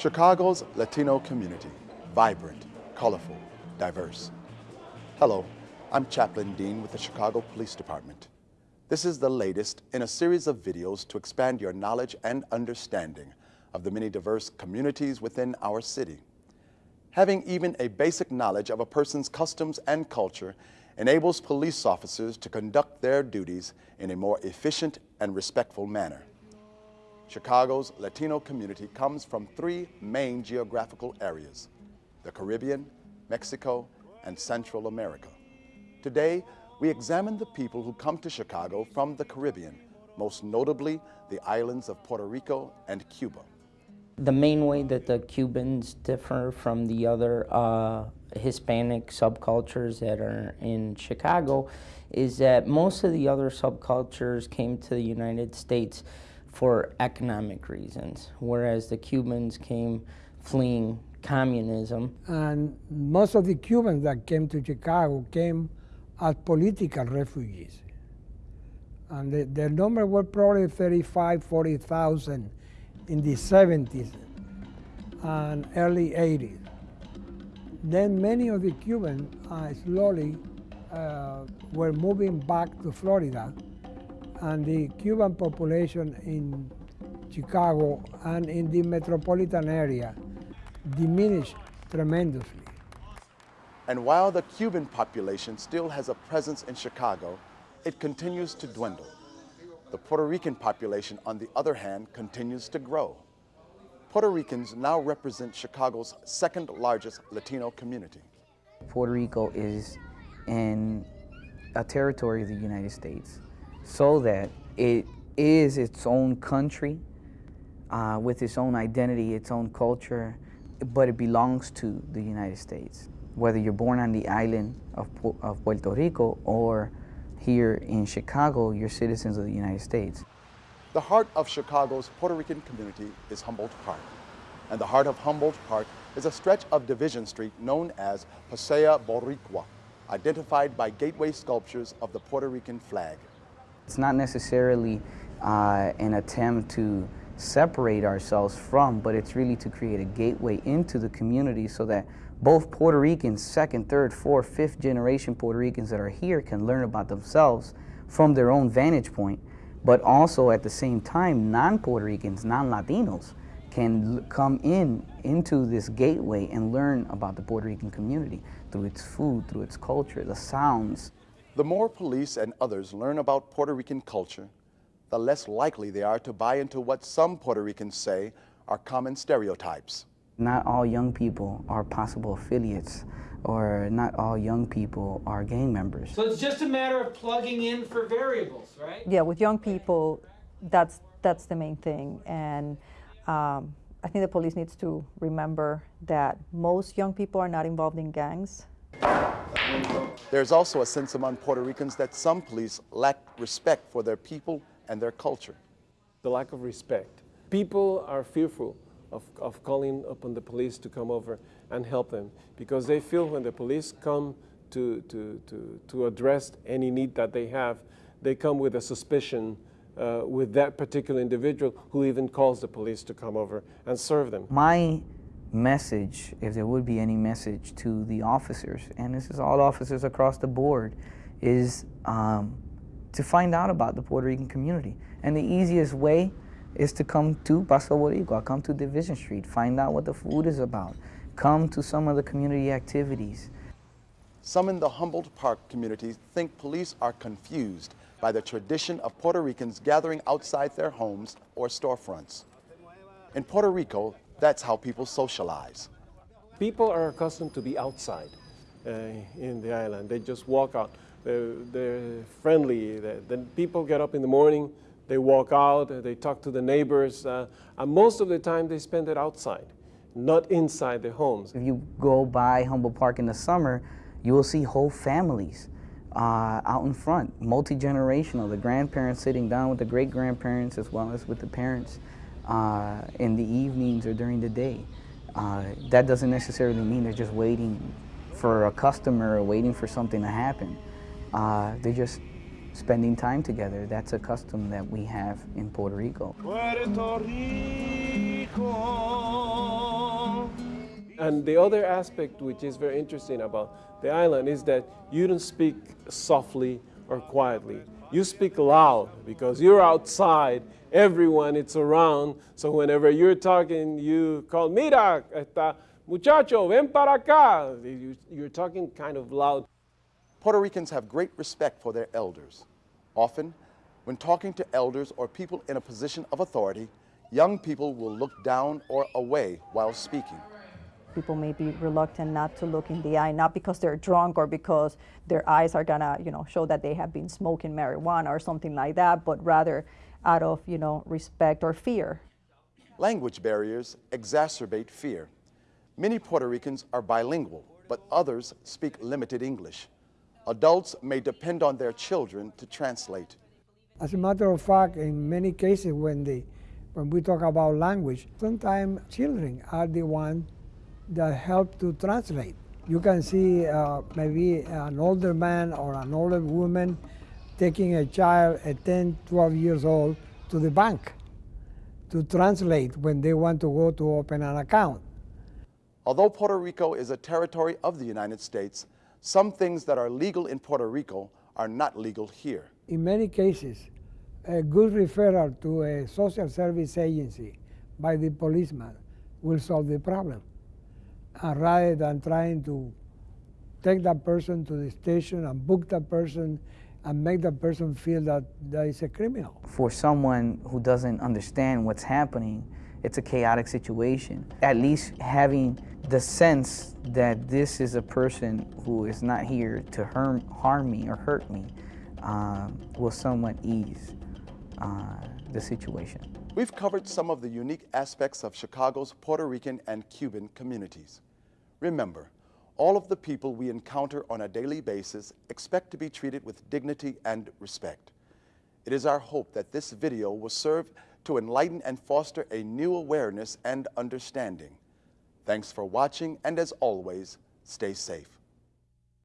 Chicago's Latino community, vibrant, colorful, diverse. Hello, I'm Chaplain Dean with the Chicago Police Department. This is the latest in a series of videos to expand your knowledge and understanding of the many diverse communities within our city. Having even a basic knowledge of a person's customs and culture enables police officers to conduct their duties in a more efficient and respectful manner. Chicago's Latino community comes from three main geographical areas, the Caribbean, Mexico, and Central America. Today, we examine the people who come to Chicago from the Caribbean, most notably the islands of Puerto Rico and Cuba. The main way that the Cubans differ from the other uh, Hispanic subcultures that are in Chicago is that most of the other subcultures came to the United States for economic reasons, whereas the Cubans came fleeing communism. And most of the Cubans that came to Chicago came as political refugees. And the, the number were probably 35, 40,000 in the 70s and early 80s. Then many of the Cubans uh, slowly uh, were moving back to Florida and the Cuban population in Chicago and in the metropolitan area diminished tremendously. And while the Cuban population still has a presence in Chicago, it continues to dwindle. The Puerto Rican population, on the other hand, continues to grow. Puerto Ricans now represent Chicago's second largest Latino community. Puerto Rico is in a territory of the United States so that it is its own country uh, with its own identity, its own culture, but it belongs to the United States. Whether you're born on the island of, of Puerto Rico or here in Chicago, you're citizens of the United States. The heart of Chicago's Puerto Rican community is Humboldt Park. And the heart of Humboldt Park is a stretch of Division Street known as Paseo Boricua, identified by gateway sculptures of the Puerto Rican flag. It's not necessarily uh, an attempt to separate ourselves from, but it's really to create a gateway into the community so that both Puerto Ricans, second, third, fourth, fifth generation Puerto Ricans that are here can learn about themselves from their own vantage point, but also at the same time, non-Puerto Ricans, non-Latinos can come in into this gateway and learn about the Puerto Rican community through its food, through its culture, the sounds, the more police and others learn about Puerto Rican culture, the less likely they are to buy into what some Puerto Ricans say are common stereotypes. Not all young people are possible affiliates or not all young people are gang members. So it's just a matter of plugging in for variables, right? Yeah, with young people, that's, that's the main thing. And um, I think the police needs to remember that most young people are not involved in gangs. There's also a sense among Puerto Ricans that some police lack respect for their people and their culture. The lack of respect. People are fearful of, of calling upon the police to come over and help them because they feel when the police come to, to, to, to address any need that they have, they come with a suspicion uh, with that particular individual who even calls the police to come over and serve them. My message, if there would be any message to the officers, and this is all officers across the board, is um, to find out about the Puerto Rican community. And the easiest way is to come to Paseo Boricua, come to Division Street, find out what the food is about, come to some of the community activities. Some in the Humboldt Park community think police are confused by the tradition of Puerto Ricans gathering outside their homes or storefronts. In Puerto Rico, that's how people socialize. People are accustomed to be outside uh, in the island. They just walk out. They're, they're friendly. Then people get up in the morning, they walk out, they talk to the neighbors, uh, and most of the time they spend it outside, not inside their homes. If you go by Humboldt Park in the summer, you will see whole families uh, out in front, multi-generational, the grandparents sitting down with the great-grandparents as well as with the parents uh, in the evenings or during the day. Uh, that doesn't necessarily mean they're just waiting for a customer or waiting for something to happen. Uh, they're just spending time together. That's a custom that we have in Puerto Rico. Puerto Rico. And the other aspect which is very interesting about the island is that you don't speak softly or quietly. You speak loud because you're outside, everyone it's around. So whenever you're talking, you call, mira, esta muchacho, ven para acá. You're talking kind of loud. Puerto Ricans have great respect for their elders. Often, when talking to elders or people in a position of authority, young people will look down or away while speaking. People may be reluctant not to look in the eye, not because they're drunk or because their eyes are gonna, you know, show that they have been smoking marijuana or something like that, but rather out of, you know, respect or fear. Language barriers exacerbate fear. Many Puerto Ricans are bilingual, but others speak limited English. Adults may depend on their children to translate. As a matter of fact, in many cases when, they, when we talk about language, sometimes children are the ones that help to translate. You can see uh, maybe an older man or an older woman taking a child at 10, 12 years old to the bank to translate when they want to go to open an account. Although Puerto Rico is a territory of the United States, some things that are legal in Puerto Rico are not legal here. In many cases, a good referral to a social service agency by the policeman will solve the problem. And rather than trying to take that person to the station and book that person and make that person feel that that is a criminal. For someone who doesn't understand what's happening, it's a chaotic situation. At least having the sense that this is a person who is not here to harm, harm me or hurt me um, will somewhat ease uh, the situation. We've covered some of the unique aspects of Chicago's Puerto Rican and Cuban communities. Remember, all of the people we encounter on a daily basis expect to be treated with dignity and respect. It is our hope that this video will serve to enlighten and foster a new awareness and understanding. Thanks for watching, and as always, stay safe.